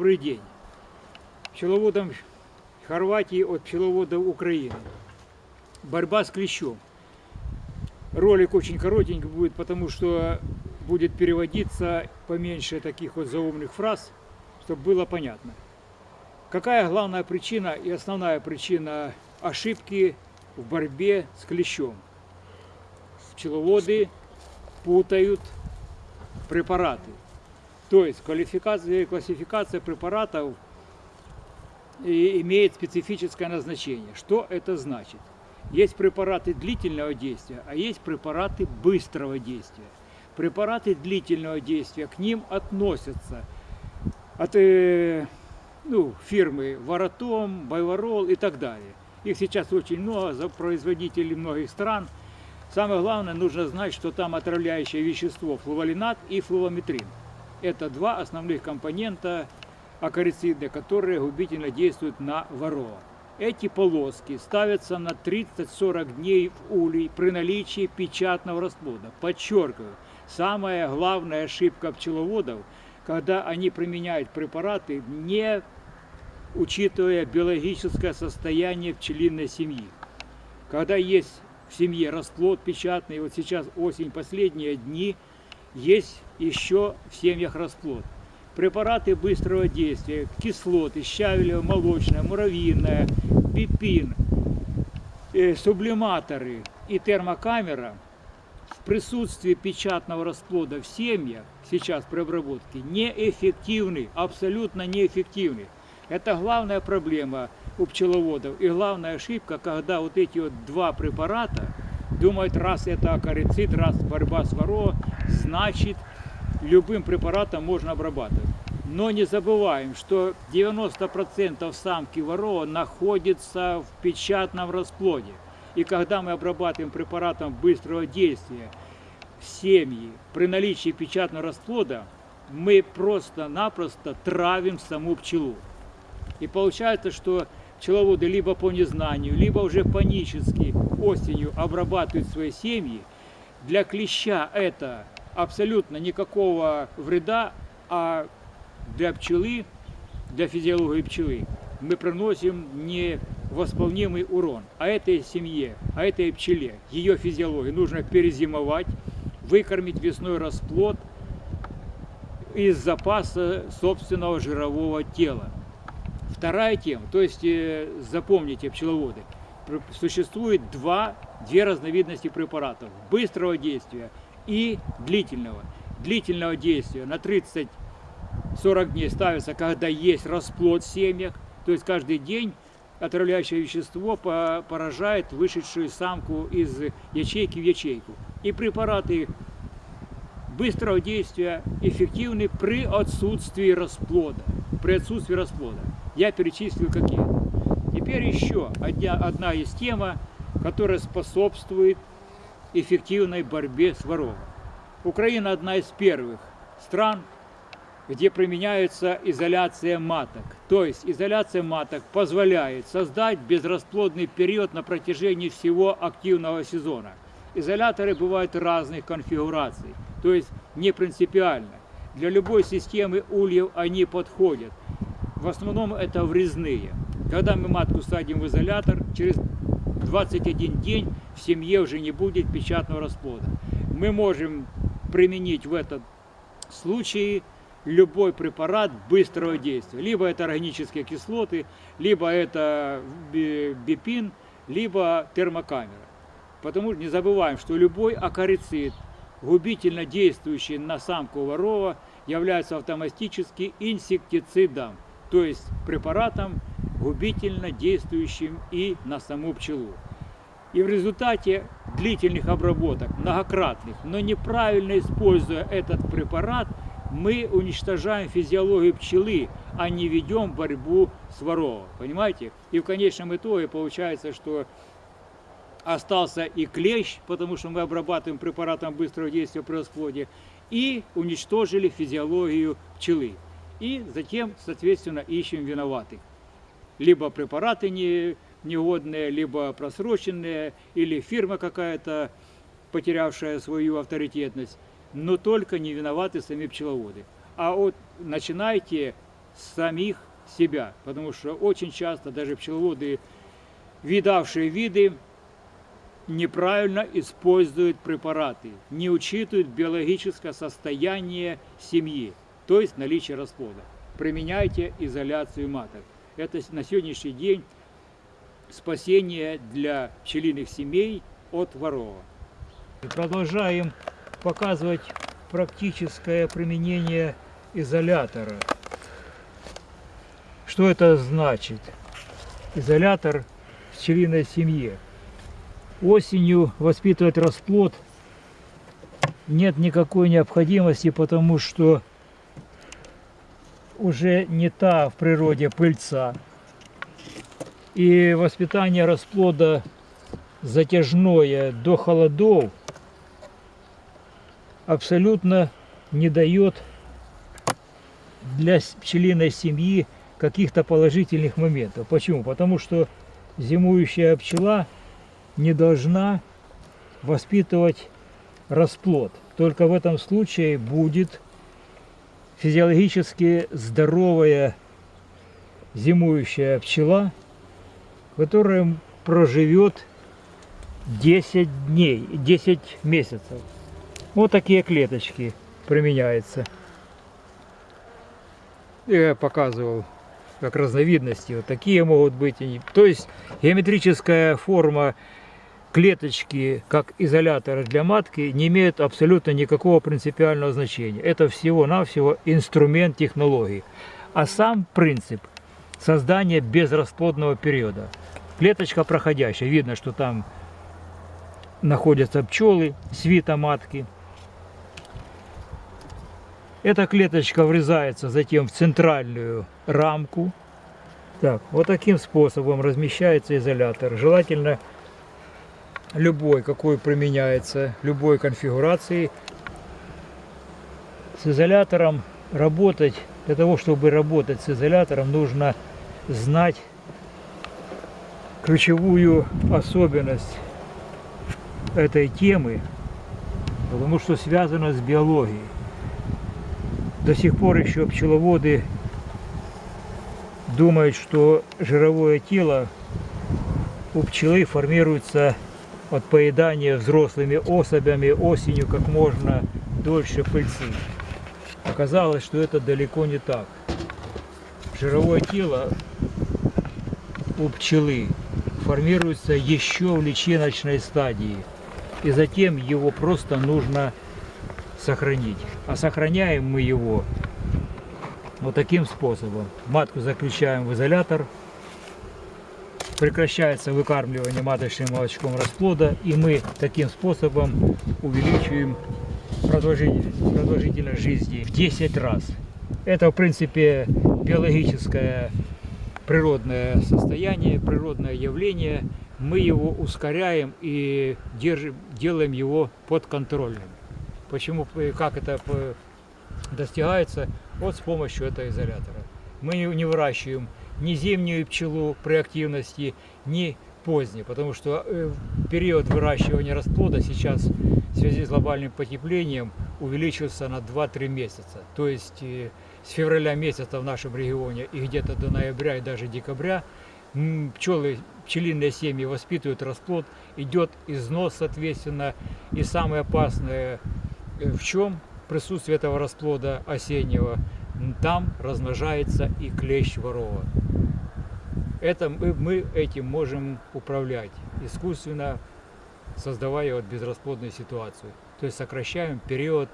добрый день. Пчеловодам Хорватии от пчеловодов Украины. Борьба с клещом. Ролик очень коротенький будет, потому что будет переводиться поменьше таких вот заумных фраз, чтобы было понятно. Какая главная причина и основная причина ошибки в борьбе с клещом? Пчеловоды путают препараты. То есть квалификация, классификация препаратов и имеет специфическое назначение. Что это значит? Есть препараты длительного действия, а есть препараты быстрого действия. Препараты длительного действия, к ним относятся от э, ну, фирмы Варатом, Байварол и так далее. Их сейчас очень много, за производителей многих стран. Самое главное, нужно знать, что там отравляющее вещество флуволинат и флувометрин. Это два основных компонента акарициды, которые губительно действуют на ворова. Эти полоски ставятся на 30-40 дней в улей при наличии печатного расплода. Подчеркиваю, самая главная ошибка пчеловодов, когда они применяют препараты, не учитывая биологическое состояние пчелиной семьи. Когда есть в семье расплод печатный, вот сейчас осень, последние дни, есть еще в семьях расплод препараты быстрого действия, кислоты, щавелево, молочная, муравьиная, бипин, э, сублиматоры и термокамера в присутствии печатного расплода в семьях сейчас при обработке неэффективны, абсолютно неэффективны. Это главная проблема у пчеловодов и главная ошибка, когда вот эти вот два препарата думают, раз это акарицид, раз борьба с воро, значит любым препаратом можно обрабатывать. Но не забываем, что 90% самки ворова находится в печатном расплоде. И когда мы обрабатываем препаратом быстрого действия семьи при наличии печатного расплода, мы просто-напросто травим саму пчелу. И получается, что пчеловоды либо по незнанию, либо уже панически осенью обрабатывают свои семьи. Для клеща это абсолютно никакого вреда, а для пчелы, для физиологии пчелы мы приносим невосполнимый урон. А этой семье, а этой пчеле, ее физиологии нужно перезимовать, выкормить весной расплод из запаса собственного жирового тела. Вторая тема, то есть э, запомните, пчеловоды, существует два, две разновидности препаратов быстрого действия и длительного. Длительного действия на 30-40 дней ставится, когда есть расплод в семьях, то есть каждый день отравляющее вещество поражает вышедшую самку из ячейки в ячейку. И препараты быстрого действия эффективны при отсутствии расплода. При отсутствии расплода. Я перечислил какие. Теперь еще одна, одна из тема, которая способствует эффективной борьбе с вором. Украина одна из первых стран, где применяется изоляция маток. То есть изоляция маток позволяет создать безрасплодный период на протяжении всего активного сезона. Изоляторы бывают разных конфигураций, то есть не принципиально. Для любой системы ульев они подходят. В основном это врезные. Когда мы матку садим в изолятор, через 21 день в семье уже не будет печатного расплода. Мы можем применить в этом случае любой препарат быстрого действия. Либо это органические кислоты, либо это бипин, либо термокамера. Потому что не забываем, что любой акарицид, губительно действующий на самку ворова, является автоматически инсектицидом, то есть препаратом, губительно действующим и на саму пчелу. И в результате длительных обработок, многократных, но неправильно используя этот препарат, мы уничтожаем физиологию пчелы, а не ведем борьбу с воровом. Понимаете? И в конечном итоге получается, что остался и клещ, потому что мы обрабатываем препаратом быстрого действия при расплоде, и уничтожили физиологию пчелы. И затем, соответственно, ищем виноватых либо препараты не, негодные, либо просроченные, или фирма какая-то, потерявшая свою авторитетность, но только не виноваты сами пчеловоды. А вот начинайте самих себя. Потому что очень часто даже пчеловоды, видавшие виды, неправильно используют препараты, не учитывают биологическое состояние семьи, то есть наличие расплода. Применяйте изоляцию маток. Это на сегодняшний день спасение для пчелиных семей от ворова. Продолжаем показывать практическое применение изолятора. Что это значит? Изолятор в пчелиной семье. Осенью воспитывать расплод нет никакой необходимости, потому что уже не та в природе пыльца. И воспитание расплода затяжное до холодов абсолютно не дает для пчелиной семьи каких-то положительных моментов. Почему? Потому что зимующая пчела не должна воспитывать расплод. Только в этом случае будет физиологически здоровая зимующая пчела, которая проживет 10 дней, 10 месяцев. Вот такие клеточки применяются. Я показывал как разновидности. Вот такие могут быть. То есть геометрическая форма клеточки как изолятора для матки не имеют абсолютно никакого принципиального значения. Это всего-навсего инструмент технологии. А сам принцип создания безрасплодного периода. Клеточка проходящая. Видно, что там находятся пчелы, свита матки. Эта клеточка врезается затем в центральную рамку. Так, вот таким способом размещается изолятор. Желательно любой, какой применяется, любой конфигурации. С изолятором работать, для того, чтобы работать с изолятором, нужно знать ключевую особенность этой темы, потому что связано с биологией. До сих пор еще пчеловоды думают, что жировое тело у пчелы формируется от поедания взрослыми особями осенью как можно дольше пыльцы. Оказалось, что это далеко не так. Жировое тело у пчелы формируется еще в личиночной стадии. И затем его просто нужно сохранить. А сохраняем мы его вот таким способом. Матку заключаем в изолятор, прекращается выкармливание маточным молочком расплода, и мы таким способом увеличиваем продолжительность, продолжительность жизни в 10 раз. Это, в принципе, биологическое природное состояние, природное явление. Мы его ускоряем и держим, делаем его подконтрольным. Почему, как это достигается? Вот с помощью этого изолятора. Мы не выращиваем ни зимнюю пчелу при активности, ни поздней, потому что э, период выращивания расплода сейчас в связи с глобальным потеплением увеличился на 2-3 месяца. То есть э, с февраля месяца в нашем регионе и где-то до ноября и даже декабря пчелы, пчелиные семьи воспитывают расплод, идет износ, соответственно, и самое опасное э, в чем присутствие этого расплода осеннего, там размножается и клещ ворова. Это мы, мы этим можем управлять, искусственно создавая вот безрасплодную ситуацию. То есть сокращаем период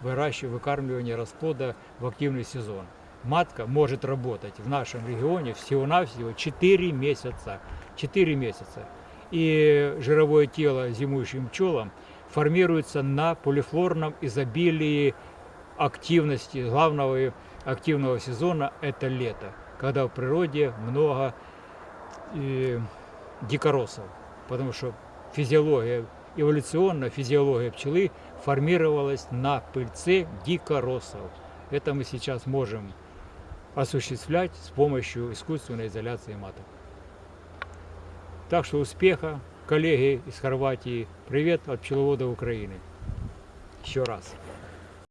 выращивания, выкармливания расплода в активный сезон. Матка может работать в нашем регионе всего-навсего 4 месяца. 4 месяца. И жировое тело зимующим пчелам формируется на полифлорном изобилии активности. Главного активного сезона – это лето, когда в природе много э, дикоросов. Потому что физиология, эволюционная физиология пчелы формировалась на пыльце дикоросов. Это мы сейчас можем осуществлять с помощью искусственной изоляции маток. Так что успеха, коллеги из Хорватии. Привет от пчеловода Украины. Еще раз.